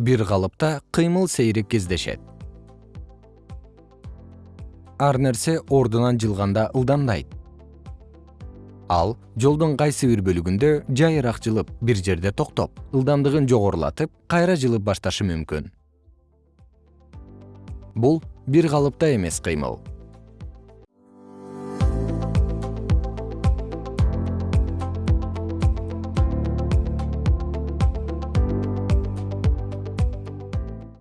бир калыпта кыймыл сейрек кездешет. Ар нерсе ордунан жылганда ылдамдайт. Ал жолдун кайсы бир бөлүгүндө жайыраак жылып бир жерде токтоп ылдамдыгын жогорулатып кайра жылып башташы мүмкүн. Бул бир калыпта эмес кыймыл.